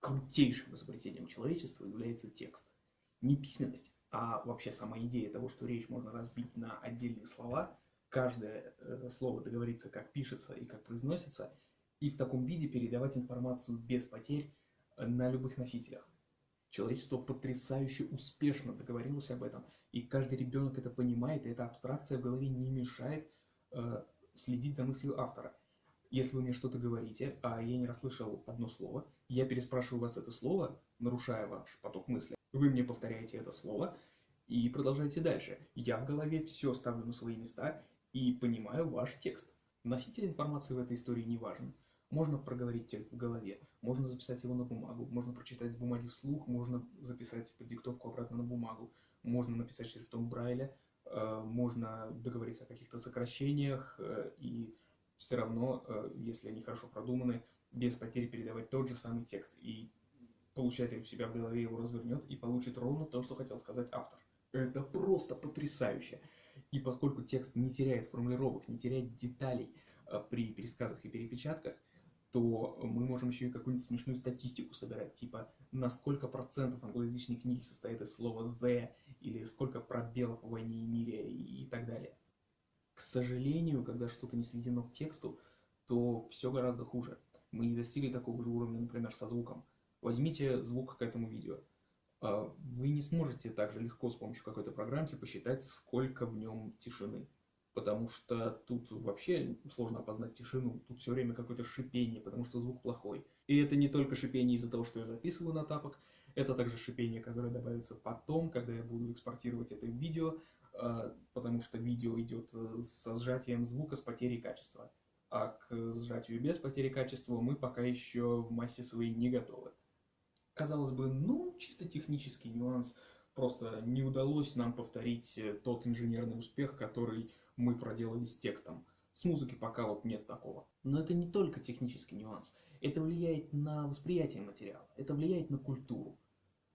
крутейшим изобретением человечества является текст. Не письменность, а вообще сама идея того, что речь можно разбить на отдельные слова, каждое э, слово договориться, как пишется и как произносится, и в таком виде передавать информацию без потерь э, на любых носителях. Человечество потрясающе успешно договорилось об этом, и каждый ребенок это понимает, и эта абстракция в голове не мешает э, следить за мыслью автора. Если вы мне что-то говорите, а я не расслышал одно слово, я переспрашиваю вас это слово, нарушая ваш поток мысли. Вы мне повторяете это слово и продолжаете дальше. Я в голове все ставлю на свои места и понимаю ваш текст. Носитель информации в этой истории не важен. Можно проговорить текст в голове, можно записать его на бумагу, можно прочитать с бумаги вслух, можно записать под диктовку обратно на бумагу, можно написать шрифтом Брайля, э, можно договориться о каких-то сокращениях э, и все равно, э, если они хорошо продуманы, без потери передавать тот же самый текст. И получатель у себя в голове его развернет и получит ровно то, что хотел сказать автор. Это просто потрясающе! И поскольку текст не теряет формулировок, не теряет деталей э, при пересказах и перепечатках, то мы можем еще и какую-нибудь смешную статистику собирать, типа на сколько процентов англоязычной книги состоит из слова «the», или сколько пробелов в «войне и мире» и, и так далее. К сожалению, когда что-то не сведено к тексту, то все гораздо хуже. Мы не достигли такого же уровня, например, со звуком. Возьмите звук к этому видео. А, вы не сможете так же легко с помощью какой-то программки посчитать, сколько в нем тишины. Потому что тут вообще сложно опознать тишину. Тут все время какое-то шипение, потому что звук плохой. И это не только шипение из-за того, что я записываю на тапок, это также шипение, которое добавится потом, когда я буду экспортировать это видео, потому что видео идет э, со сжатием звука с потерей качества. А к сжатию без потери качества мы пока еще в массе своей не готовы. Казалось бы, ну, чисто технический нюанс, просто не удалось нам повторить э, тот инженерный успех, который мы проделали с текстом. С музыки пока вот нет такого. Но это не только технический нюанс. Это влияет на восприятие материала, это влияет на культуру.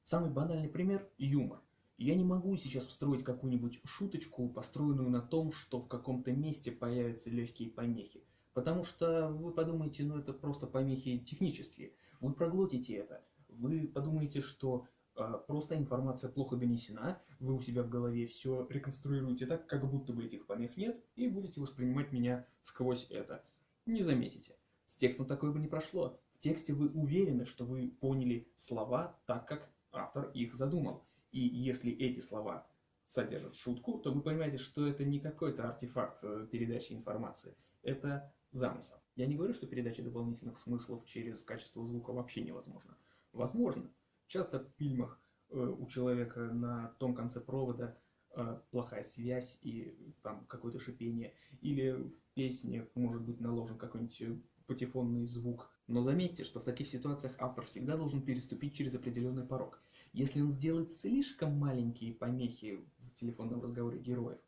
Самый банальный пример – юмор. Я не могу сейчас встроить какую-нибудь шуточку, построенную на том, что в каком-то месте появятся легкие помехи. Потому что вы подумаете, ну это просто помехи технические. Вы проглотите это. Вы подумаете, что э, просто информация плохо донесена, вы у себя в голове все реконструируете так, как будто бы этих помех нет, и будете воспринимать меня сквозь это. Не заметите. С текстом такое бы не прошло. В тексте вы уверены, что вы поняли слова так, как автор их задумал. И если эти слова содержат шутку, то вы понимаете, что это не какой-то артефакт э, передачи информации. Это замысел. Я не говорю, что передача дополнительных смыслов через качество звука вообще невозможно. Возможно. Часто в фильмах э, у человека на том конце провода э, плохая связь и там какое-то шипение. Или в песне может быть наложен какой-нибудь патефонный звук. Но заметьте, что в таких ситуациях автор всегда должен переступить через определенный порог. Если он сделает слишком маленькие помехи в телефонном разговоре героев,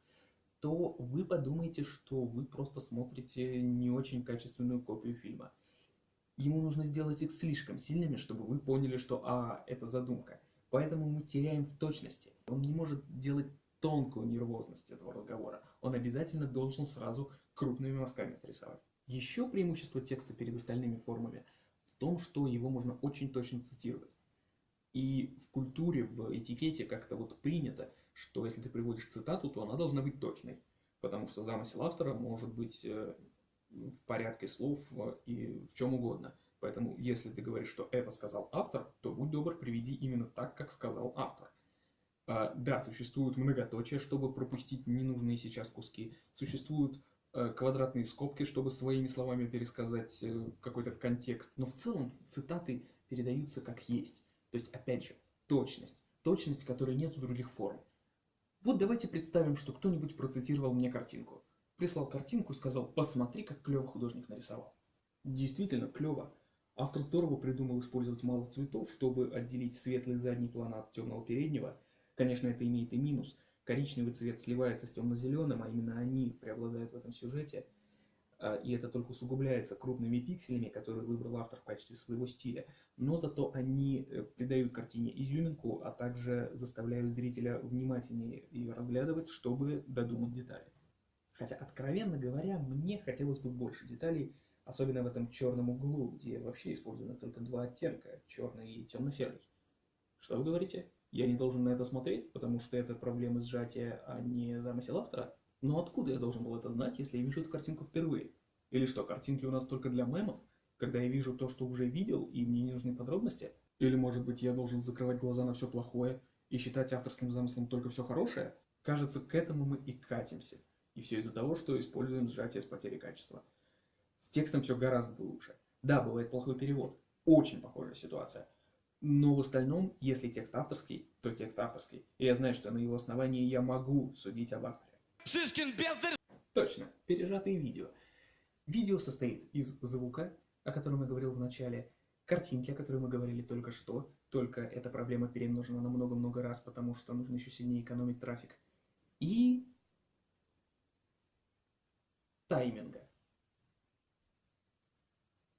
то вы подумаете, что вы просто смотрите не очень качественную копию фильма. Ему нужно сделать их слишком сильными, чтобы вы поняли, что а, это задумка. Поэтому мы теряем в точности. Он не может делать тонкую нервозность этого разговора. Он обязательно должен сразу крупными мазками отрисовать. Еще преимущество текста перед остальными формами в том, что его можно очень точно цитировать. И в культуре, в этикете как-то вот принято, что если ты приводишь цитату, то она должна быть точной. Потому что замысел автора может быть э, в порядке слов э, и в чем угодно. Поэтому, если ты говоришь, что это сказал автор, то будь добр, приведи именно так, как сказал автор. А, да, существуют многоточия, чтобы пропустить ненужные сейчас куски. Существуют э, квадратные скобки, чтобы своими словами пересказать какой-то контекст. Но в целом цитаты передаются как есть. То есть, опять же, точность. Точность, которой нет у других форм. Вот давайте представим, что кто-нибудь процитировал мне картинку. Прислал картинку сказал, посмотри, как клево художник нарисовал. Действительно клево. Автор здорово придумал использовать мало цветов, чтобы отделить светлый задний план от темного переднего. Конечно, это имеет и минус. Коричневый цвет сливается с темно-зеленым, а именно они преобладают в этом сюжете. А, и это только усугубляется крупными пикселями, которые выбрал автор в качестве своего стиля, но зато они э, придают картине изюминку, а также заставляют зрителя внимательнее ее разглядывать, чтобы додумать детали. Хотя, откровенно говоря, мне хотелось бы больше деталей Особенно в этом черном углу, где вообще использовано только два оттенка, черный и темно-серый. Что вы говорите? Я не должен на это смотреть, потому что это проблемы сжатия, а не замысел автора? Но откуда я должен был это знать, если я вижу эту картинку впервые? Или что, картинки у нас только для мемов? Когда я вижу то, что уже видел, и мне не нужны подробности? Или, может быть, я должен закрывать глаза на все плохое и считать авторским замыслом только все хорошее? Кажется, к этому мы и катимся. И все из-за того, что используем сжатие с потерей качества. С текстом все гораздо лучше. Да, бывает плохой перевод. Очень похожая ситуация. Но в остальном, если текст авторский, то текст авторский. И я знаю, что на его основании я могу судить об авторе. Шишкин бездарь! Точно, пережатые видео. Видео состоит из звука, о котором я говорил в начале, картинки, о которой мы говорили только что, только эта проблема перемножена на много-много раз, потому что нужно еще сильнее экономить трафик, и тайминга.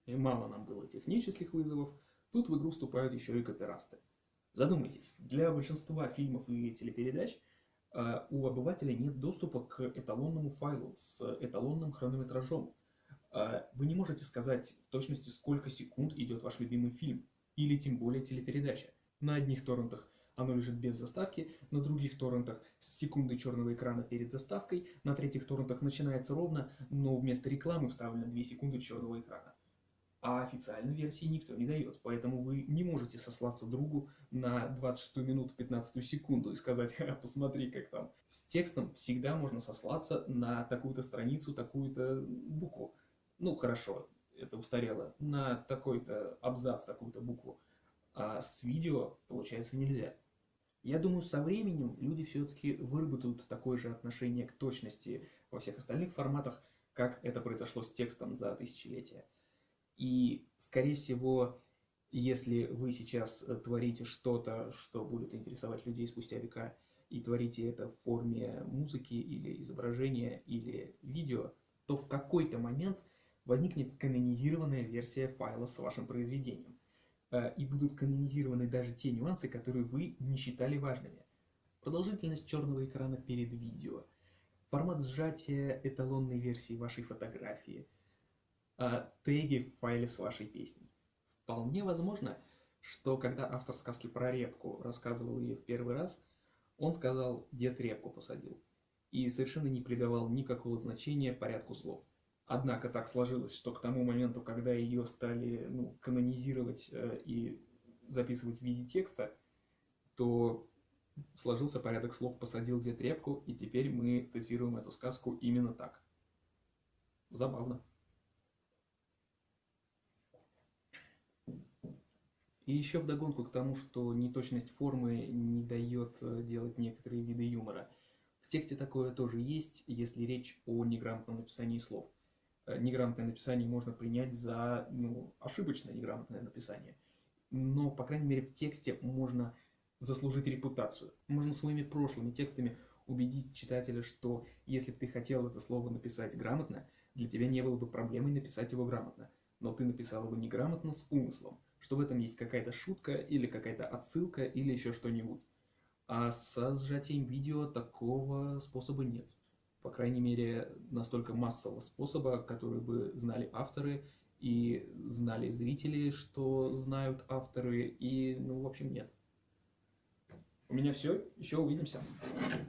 И мало нам было технических вызовов, Тут в игру вступают еще и копирасты. Задумайтесь, для большинства фильмов и телепередач у обывателя нет доступа к эталонному файлу с эталонным хронометражом. Э, вы не можете сказать в точности, сколько секунд идет ваш любимый фильм, или тем более телепередача. На одних торрентах оно лежит без заставки, на других торрентах с секундой черного экрана перед заставкой, на третьих торрентах начинается ровно, но вместо рекламы вставлено 2 секунды черного экрана а официальной версии никто не дает. Поэтому вы не можете сослаться другу на 26 минуту 15 секунду и сказать, посмотри, как там. С текстом всегда можно сослаться на такую-то страницу, такую-то букву. Ну, хорошо, это устарело. На такой-то абзац, такую-то букву. А с видео, получается, нельзя. Я думаю, со временем люди все-таки выработают такое же отношение к точности во всех остальных форматах, как это произошло с текстом за тысячелетия. И, скорее всего, если вы сейчас э, творите что-то, что будет интересовать людей спустя века, и творите это в форме музыки или изображения или видео, то в какой-то момент возникнет канонизированная версия файла с вашим произведением. Э, и будут канонизированы даже те нюансы, которые вы не считали важными. Продолжительность черного экрана перед видео, формат сжатия эталонной версии вашей фотографии – э, теги в файле с вашей песней. Вполне возможно, что когда автор сказки про репку рассказывал ее в первый раз, он сказал «дед репку посадил» и совершенно не придавал никакого значения порядку слов. Однако так сложилось, что к тому моменту, когда ее стали ну, канонизировать э, и записывать в виде текста, то сложился порядок слов «посадил дед репку», и теперь мы цитируем эту сказку именно так. Забавно. И еще вдогонку к тому, что неточность формы не дает э, делать некоторые виды юмора. В тексте такое тоже есть, если речь о неграмотном написании слов. Э, неграмотное написание можно принять за ну, ошибочное неграмотное написание. Но, по крайней мере, в тексте можно заслужить репутацию. Можно своими прошлыми текстами убедить читателя, что если бы ты хотел это слово написать грамотно, для тебя не было бы проблемой написать его грамотно. Но ты написал его неграмотно с умыслом что в этом есть какая-то шутка или какая-то отсылка или еще что-нибудь. А со сжатием видео такого способа нет. По крайней мере, настолько массового способа, который бы знали авторы и знали зрители, что знают авторы, и, ну, в общем, нет. У меня все. Еще увидимся.